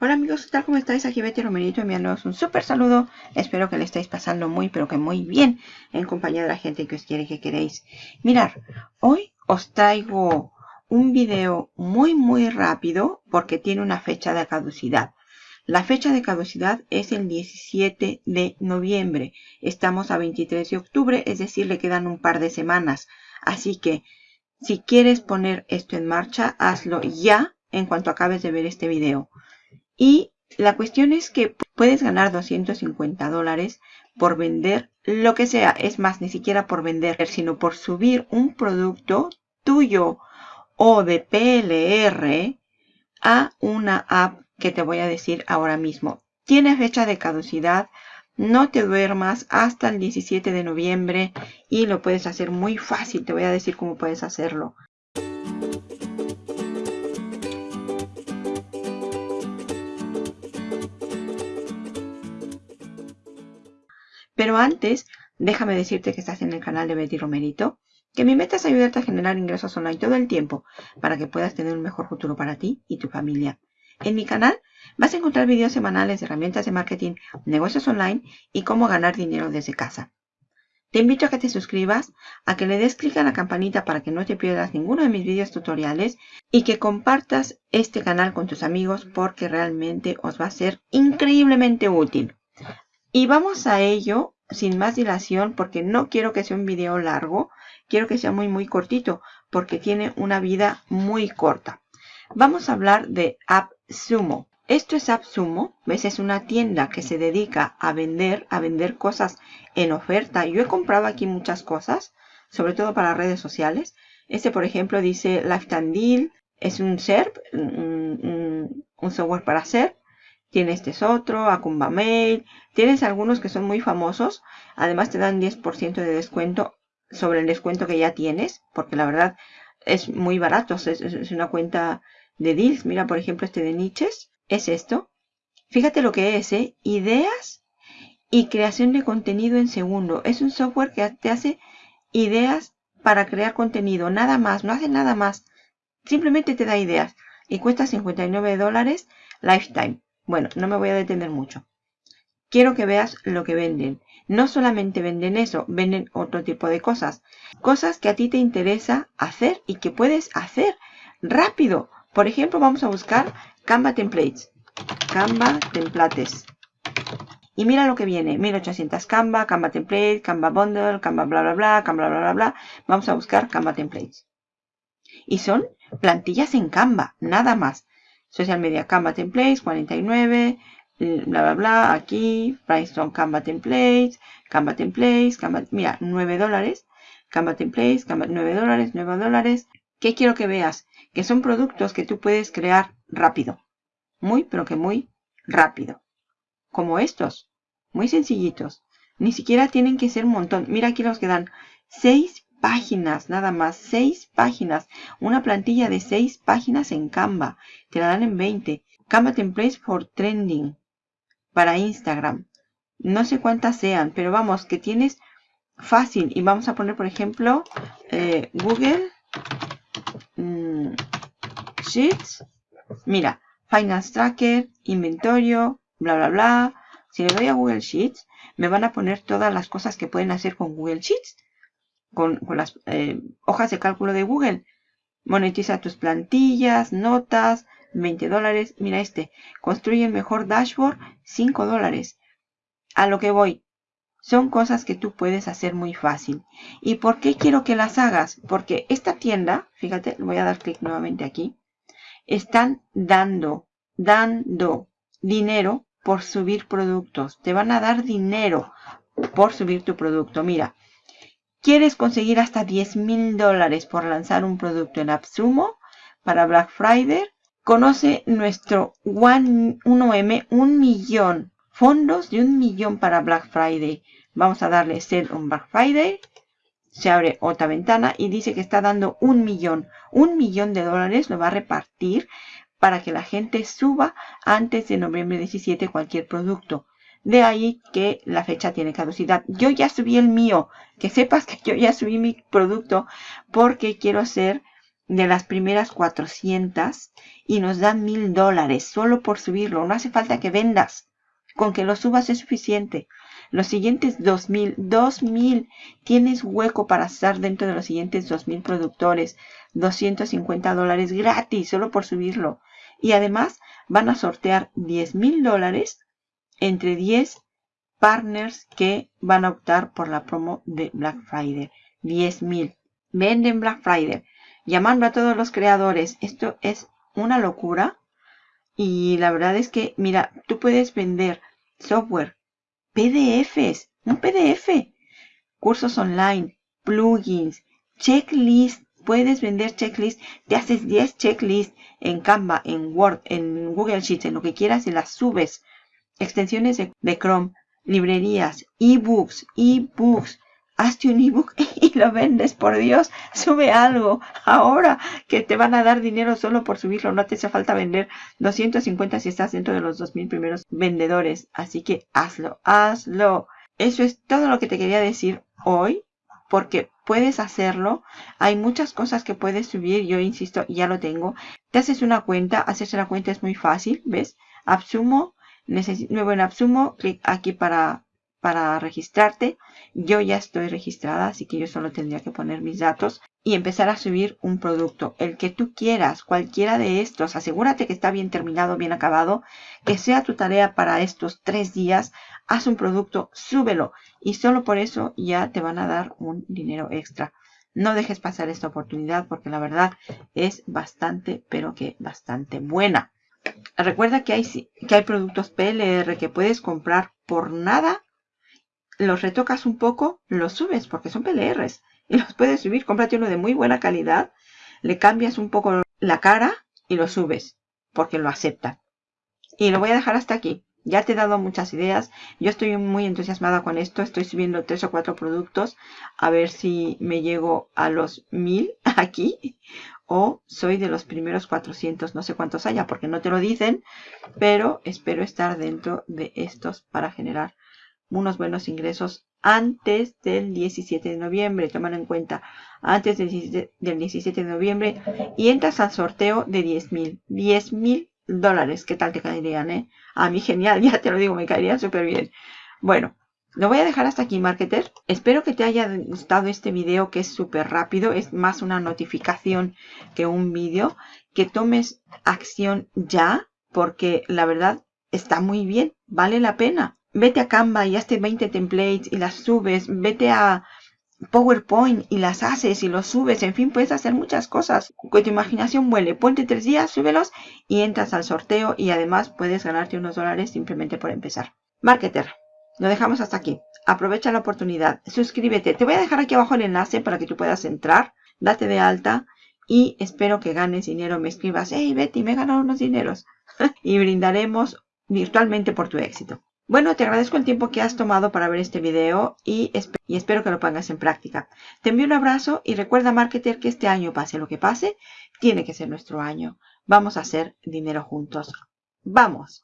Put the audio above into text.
Hola amigos, ¿qué tal? ¿Cómo estáis? Aquí Betty Romerito enviándoos un súper saludo. Espero que le estéis pasando muy, pero que muy bien en compañía de la gente que os quiere que queréis. Mirar, hoy os traigo un video muy, muy rápido porque tiene una fecha de caducidad. La fecha de caducidad es el 17 de noviembre. Estamos a 23 de octubre, es decir, le quedan un par de semanas. Así que, si quieres poner esto en marcha, hazlo ya en cuanto acabes de ver este video. Y la cuestión es que puedes ganar 250 dólares por vender lo que sea. Es más, ni siquiera por vender, sino por subir un producto tuyo o de PLR a una app que te voy a decir ahora mismo. Tiene fecha de caducidad. No te duermas hasta el 17 de noviembre y lo puedes hacer muy fácil. Te voy a decir cómo puedes hacerlo. Pero antes, déjame decirte que estás en el canal de Betty Romerito, que mi meta es ayudarte a generar ingresos online todo el tiempo para que puedas tener un mejor futuro para ti y tu familia. En mi canal vas a encontrar videos semanales de herramientas de marketing, negocios online y cómo ganar dinero desde casa. Te invito a que te suscribas, a que le des clic a la campanita para que no te pierdas ninguno de mis videos tutoriales y que compartas este canal con tus amigos porque realmente os va a ser increíblemente útil. Y vamos a ello sin más dilación porque no quiero que sea un video largo. Quiero que sea muy muy cortito porque tiene una vida muy corta. Vamos a hablar de AppSumo. Esto es AppSumo. ¿Ves? Es una tienda que se dedica a vender, a vender cosas en oferta. Yo he comprado aquí muchas cosas, sobre todo para redes sociales. Este, por ejemplo, dice Lifetime Deal. Es un SERP, un, un software para SERP Tienes este otro, Acumba Mail. Tienes algunos que son muy famosos. Además te dan 10% de descuento sobre el descuento que ya tienes. Porque la verdad es muy barato. Es, una cuenta de deals. Mira, por ejemplo, este de niches. Es esto. Fíjate lo que es, ¿eh? Ideas y creación de contenido en segundo. Es un software que te hace ideas para crear contenido. Nada más. No hace nada más. Simplemente te da ideas. Y cuesta 59 dólares lifetime. Bueno, no me voy a detener mucho. Quiero que veas lo que venden. No solamente venden eso, venden otro tipo de cosas. Cosas que a ti te interesa hacer y que puedes hacer rápido. Por ejemplo, vamos a buscar Canva Templates. Canva Templates. Y mira lo que viene. 1800 Canva, Canva Template, Canva Bundle, Canva bla bla bla, Canva bla bla bla. Vamos a buscar Canva Templates. Y son plantillas en Canva, nada más. Social Media Canva Templates, 49, bla, bla, bla, aquí, Brainstorm Canva Templates, Canva Templates, Canva, mira, 9 dólares, Canva Templates, Canva, 9 dólares, 9 dólares. ¿Qué quiero que veas? Que son productos que tú puedes crear rápido. Muy, pero que muy rápido. Como estos. Muy sencillitos. Ni siquiera tienen que ser un montón. Mira aquí los que dan 6 páginas, nada más, 6 páginas. Una plantilla de 6 páginas en Canva. Te la dan en 20. Canva Templates for Trending. Para Instagram. No sé cuántas sean, pero vamos, que tienes fácil. Y vamos a poner, por ejemplo, eh, Google mm, Sheets. Mira, Finance Tracker, Inventorio, bla, bla, bla. Si le doy a Google Sheets, me van a poner todas las cosas que pueden hacer con Google Sheets con, las eh, hojas de cálculo de Google. Monetiza tus plantillas, notas, 20 dólares. Mira este, construye el mejor dashboard, 5 dólares. A lo que voy, son cosas que tú puedes hacer muy fácil. ¿Y por qué quiero que las hagas? Porque esta tienda, fíjate, voy a dar clic nuevamente aquí, están dando, dando dinero por subir productos. Te van a dar dinero por subir tu producto. Mira, ¿Quieres conseguir hasta 10 mil dólares por lanzar un producto en AppSumo para Black Friday? Conoce nuestro 1M, un millón. Fondos de un millón para Black Friday. Vamos a darle ser un Black Friday. Se abre otra ventana y dice que está dando un millón. Un millón de dólares lo va a repartir para que la gente suba antes de noviembre 17 cualquier producto. De ahí que la fecha tiene caducidad. Yo ya subí el mío. Que sepas que yo ya subí mi producto porque quiero hacer de las primeras 400 y nos dan mil dólares solo por subirlo. No hace falta que vendas. Con que lo subas es suficiente. Los siguientes 2000, 2000, tienes hueco para estar dentro de los siguientes 2000 productores. 250 dólares gratis solo por subirlo. Y además van a sortear 10 mil dólares entre 10 partners que van a optar por la promo de Black Friday. 10 mil. Venden Black Friday. Llamando a todos los creadores. Esto es una locura. Y la verdad es que, mira, tú puedes vender software, PDFs, un PDF, cursos online, plugins, checklist. Puedes vender checklist. Te haces 10 checklists en Canva, en Word, en Google Sheets, en lo que quieras y las subes. Extensiones de, Chrome, librerías, ebooks, ebooks, hazte un ebook y lo vendes, por Dios, sube algo ahora que te van a dar dinero solo por subirlo, no te hace falta vender 250 si estás dentro de los 2000 primeros vendedores, así que hazlo, hazlo. Eso es todo lo que te quería decir hoy, porque puedes hacerlo, hay muchas cosas que puedes subir, yo insisto, ya lo tengo, te haces una cuenta, hacerse la cuenta es muy fácil, ¿ves? Absumo, nuevo en Absumo, clic aquí para para registrarte. Yo ya estoy registrada, así que yo solo tendría que poner mis datos y empezar a subir un producto. El que tú quieras, cualquiera de estos. Asegúrate que está bien terminado, bien acabado. Que sea tu tarea para estos tres días. Haz un producto, súbelo. Y solo por eso ya te van a dar un dinero extra. No dejes pasar esta oportunidad porque la verdad es bastante, pero que bastante buena. Recuerda que hay, que hay productos PLR que puedes comprar por nada los retocas un poco, los subes porque son PLRs y los puedes subir. Cómprate uno de muy buena calidad, le cambias un poco la cara y lo subes porque lo aceptan. Y lo voy a dejar hasta aquí. Ya te he dado muchas ideas. Yo estoy muy entusiasmada con esto. Estoy subiendo tres o cuatro productos. A ver si me llego a los mil aquí. O soy de los primeros 400. No sé cuántos haya porque no te lo dicen. Pero espero estar dentro de estos para generar unos buenos ingresos antes del 17 de noviembre. Toman en cuenta antes del 17, de noviembre y entras al sorteo de 10 mil. 10 mil dólares. ¿Qué tal te caerían, eh? A mí genial, ya te lo digo, me caerían súper bien. Bueno, lo voy a dejar hasta aquí, marketer. Espero que te haya gustado este video que es súper rápido. Es más una notificación que un vídeo. Que tomes acción ya porque la verdad está muy bien. Vale la pena vete a Canva y hazte 20 templates y las subes, vete a PowerPoint y las haces y los subes, en fin, puedes hacer muchas cosas. Que tu imaginación vuele, ponte tres días, súbelos y entras al sorteo y además puedes ganarte unos dólares simplemente por empezar. Marketer, lo dejamos hasta aquí. Aprovecha la oportunidad, suscríbete. Te voy a dejar aquí abajo el enlace para que tú puedas entrar, date de alta y espero que ganes dinero. Me escribas, hey Betty, me he ganado unos dineros y brindaremos virtualmente por tu éxito. Bueno, te agradezco el tiempo que has tomado para ver este video y, espero que lo pongas en práctica. Te envío un abrazo y recuerda, marketer, que este año, pase lo que pase, tiene que ser nuestro año. Vamos a hacer dinero juntos. ¡Vamos!